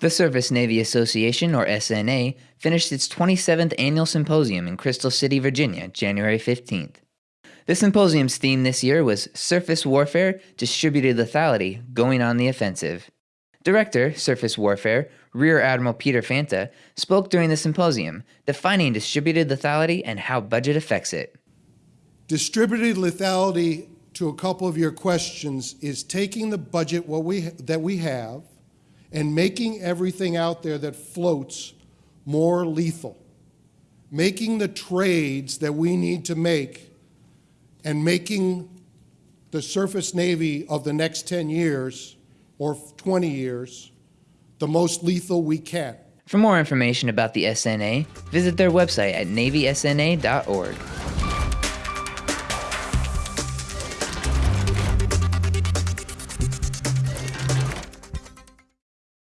The Surface Navy Association, or SNA, finished its 27th annual symposium in Crystal City, Virginia, January 15th. The symposium's theme this year was Surface Warfare Distributed Lethality Going on the Offensive. Director, Surface Warfare, Rear Admiral Peter Fanta, spoke during the symposium, defining distributed lethality and how budget affects it. Distributed lethality, to a couple of your questions, is taking the budget what we, that we have and making everything out there that floats more lethal. Making the trades that we need to make and making the surface Navy of the next 10 years or 20 years the most lethal we can. For more information about the SNA, visit their website at navysna.org.